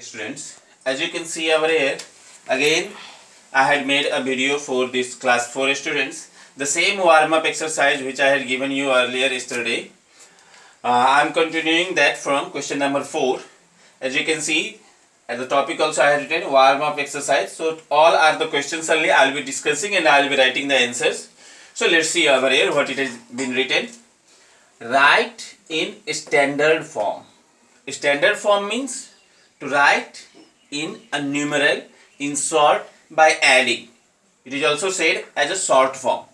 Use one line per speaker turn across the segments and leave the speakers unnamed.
students as you can see over here again I had made a video for this class 4 students. The same warm up exercise which I had given you earlier yesterday. Uh, I am continuing that from question number 4 as you can see at the topic also I had written warm up exercise. So all are the questions only I will be discussing and I will be writing the answers. So let's see over here what it has been written. Write in standard form. Standard form means to write in a numeral in short by adding. It is also said as a short form.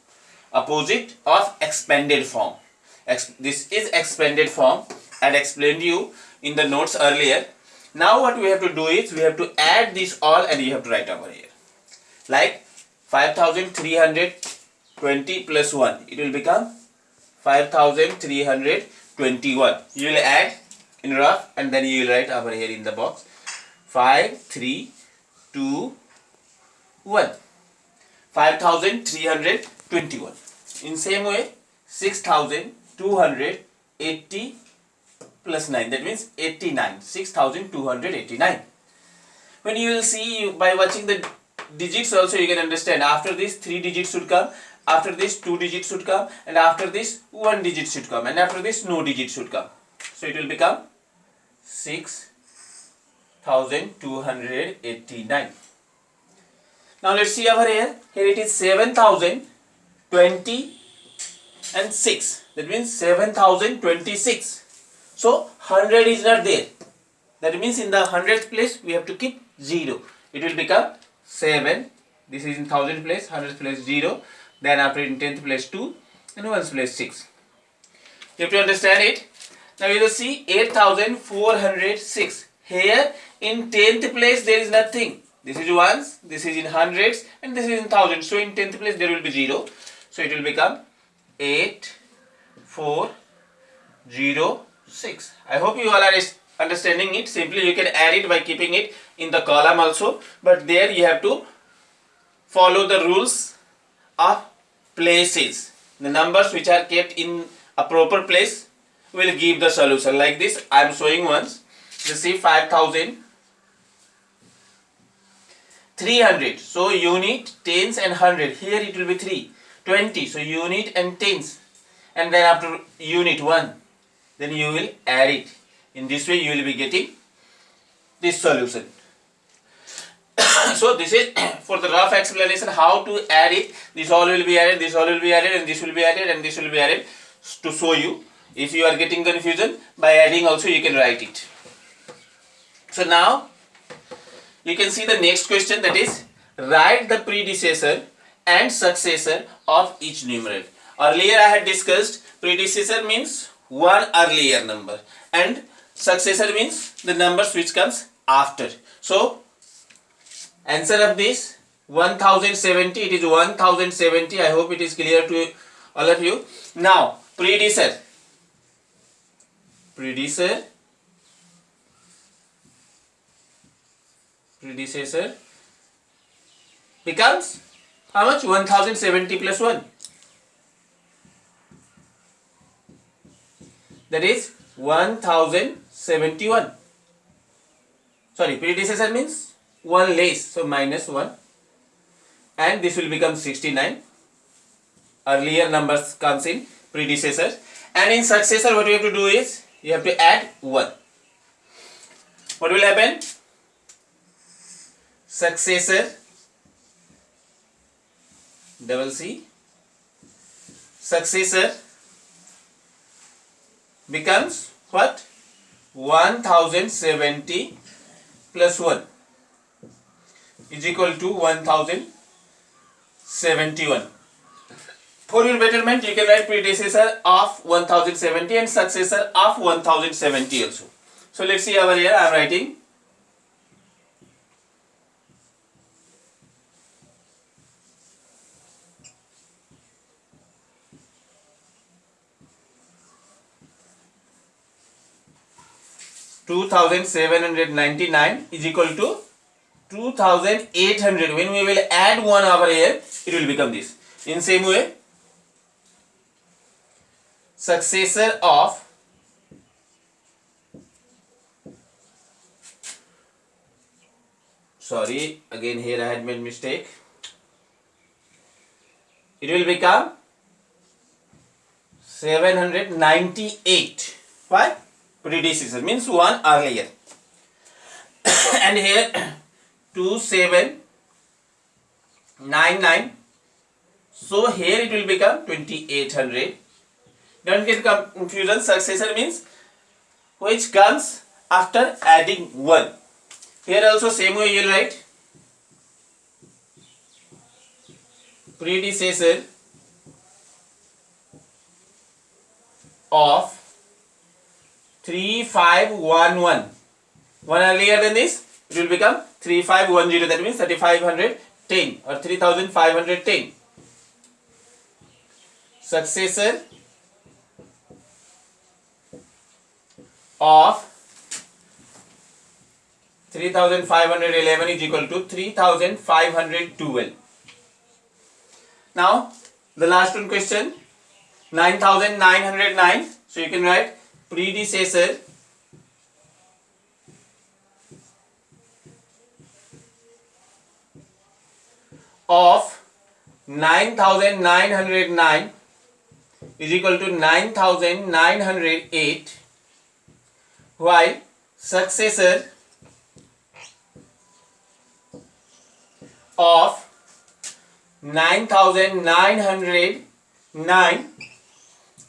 Opposite of expanded form. Ex this is expanded form. I had explained you in the notes earlier. Now what we have to do is we have to add this all and you have to write over here. Like 5320 plus 1. It will become 5321. You will add in rough and then you will write over here in the box. 5 3 2 1 5321 in same way 6280 plus 9 that means 89 6289 when you will see by watching the digits also you can understand. After this 3 digits should come. After this 2 digits should come. And after this 1 digit should come. And after this no digit should come. So it will become 6289 now let's see over here. Here it is 7020 and 6 that means 7026 so 100 is not there. That means in the hundredth place we have to keep 0 it will become 7 this is in thousand place hundredth place 0 then after in tenth place 2 and ones place 6 you have to understand it now you will see 8406. Here in 10th place there is nothing. This is ones, this is in hundreds and this is in thousands. So in 10th place there will be 0. So it will become 8406. I hope you all are understanding it. Simply you can add it by keeping it in the column also. But there you have to follow the rules of places. The numbers which are kept in a proper place will give the solution like this. I am showing once. You see 5000 300 so unit tens and 100 here it will be 3 20 so unit and tens. And then after unit 1 then you will add it. In this way you will be getting this solution. So this is for the rough explanation how to add it. This all will be added this all will be added and this will be added and this will be added to show you if you are getting confusion, by adding also you can write it. So now, you can see the next question that is, write the predecessor and successor of each numeral. Earlier I had discussed predecessor means one earlier number and successor means the numbers which comes after. So, answer of this 1070 it is 1070 I hope it is clear to all of you. Now, predecessor predecessor predecessor becomes how much? 1070 plus 1 that is 1071 sorry predecessor means 1 less so minus 1 and this will become 69 earlier numbers comes in predecessor. And in successor what we have to do is you have to add 1. What will happen? Successor double C successor becomes what 1070 plus 1 is equal to 1071 for your betterment, you can write predecessor of 1070 and successor of 1070 also. So let's see over here, I am writing Two thousand seven hundred ninety nine is equal to two thousand eight hundred. When we will add one over here, it will become this. In same way, successor of sorry again here I had made mistake. It will become 798 why? Predecessor means one earlier. And here 2799 so here it will become 2800 don't get confusion successor means which comes after adding 1 here also same way you write. Predecessor of 3511 one earlier than this? It will become 3510 that means 3510 or 3510 successor of 3511 is equal to 3512 now the last one question. 9909 so you can write predecessor of 9909 is equal to 9908 while successor of 9909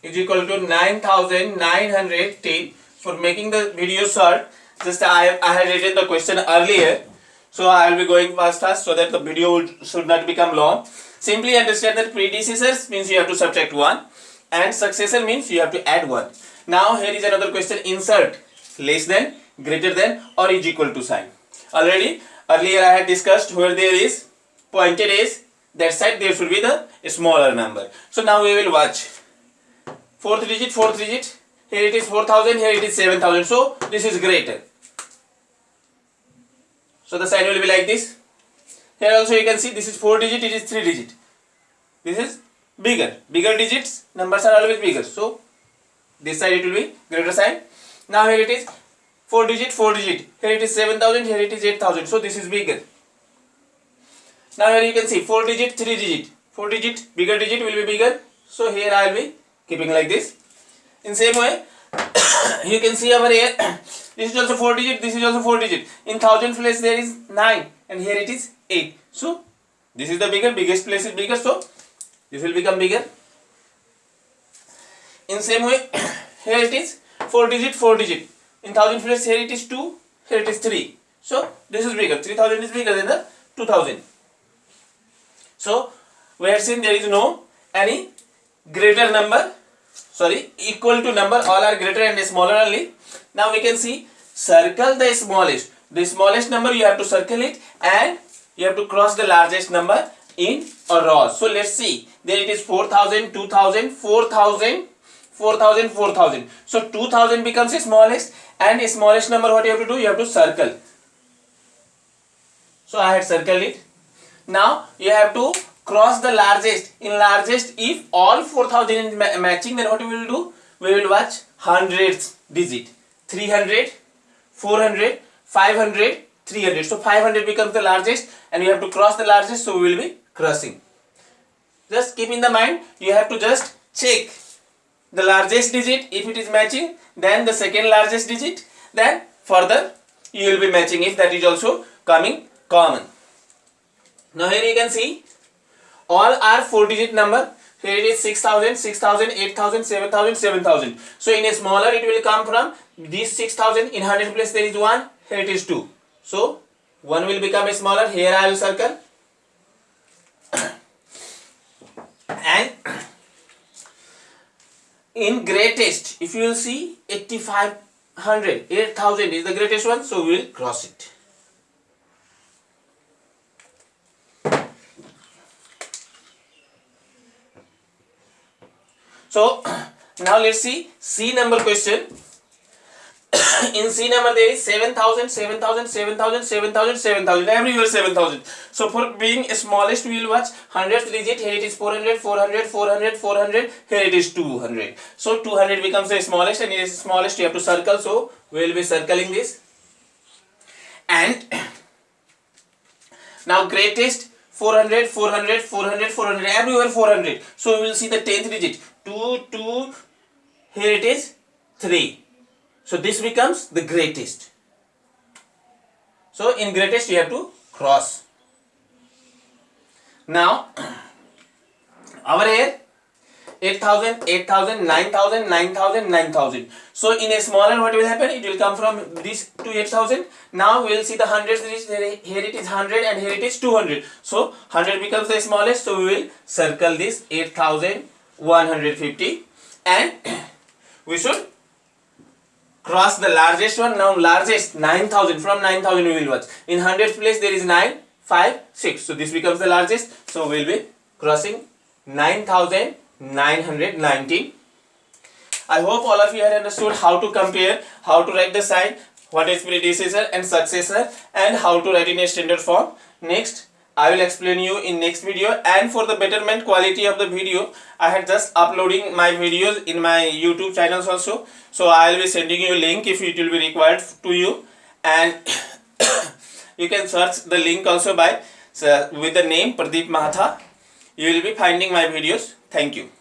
is equal to 9910 for making the video short just I, I had written the question earlier so I will be going fast fast so that the video should not become long. Simply understand that predecessors means you have to subtract 1 and successor means you have to add 1 now here is another question insert less than greater than or is equal to sign. Already earlier I had discussed where there is pointed is that side there should be the smaller number. So now we will watch. Fourth digit fourth digit. Here it is 4000 here it is 7000 so this is greater. So the sign will be like this. Here also you can see this is 4 digit it is 3 digit. This is bigger. Bigger digits numbers are always bigger. So this side it will be greater sign now here it is 4 digit 4 digit. Here it is 7000 here it is 8000 so this is bigger. Now here you can see 4 digit 3 digit. 4 digit bigger digit will be bigger. So here I will be keeping like this. In same way you can see over here this is also 4 digit this is also 4 digit. In thousand place there is 9 and here it is 8 so this is the bigger biggest place is bigger. So this will become bigger. In same way here it is 4 digit 4 digit. In thousand place here it is 2 here it is 3 so this is bigger 3000 is bigger than the 2000 so we have seen there is no any greater number sorry equal to number all are greater and smaller only. Now we can see circle the smallest. The smallest number you have to circle it and you have to cross the largest number in a row. So let's see. There it is 4000 2000 4000 4000 4000 so 2000 becomes the smallest and the smallest number what you have to do? You have to circle. So i had circled it. Now you have to cross the largest. In largest if all 4000 is ma matching then what we will do? We will watch hundreds digit. 300 400 500 300 so 500 becomes the largest and you have to cross the largest so we will be crossing. Just keep in the mind you have to just check the largest digit if it is matching then the second largest digit then further you will be matching if that is also coming common. Now here you can see all are four digit number. Here it is 6000 6000 8000 7000 7000 so in a smaller it will come from this 6000 in 100 place there is 1 here it is 2 so 1 will become a smaller here I will circle and in greatest if you will see 8500 8000 is the greatest one so we will cross it. So now let's see c number question in C number there is 7000, 7000, 7000, 7000, 7000, everywhere 7000. So for being smallest we will watch 100th digit, here it is 400, 400, 400, 400, here it is 200. So 200 becomes the smallest and it is smallest you have to circle. So we will be circling this. And now greatest 400 400 400 400 everywhere 400 so we will see the 10th digit 2 2 here it is 3 so this becomes the greatest. So in greatest you have to cross. Now our here 8000 8000 9000 9000 9000 so in a smaller what will happen? It will come from this to 8000 now we will see the hundreds here it is 100 and here it is 200 so 100 becomes the smallest. So we will circle this 8150 and we should cross the largest one now largest 9000 from 9000 we will watch. In hundreds place there is 9 5 6 so this becomes the largest. So we will be crossing 9919 I hope all of you have understood how to compare, how to write the sign, what is predecessor and successor and how to write in a standard form. Next, I will explain you in next video and for the betterment quality of the video, I had just uploading my videos in my YouTube channels also. So I will be sending you a link if it will be required to you and you can search the link also by so with the name Pradeep Mahatha. You will be finding my videos. Thank you.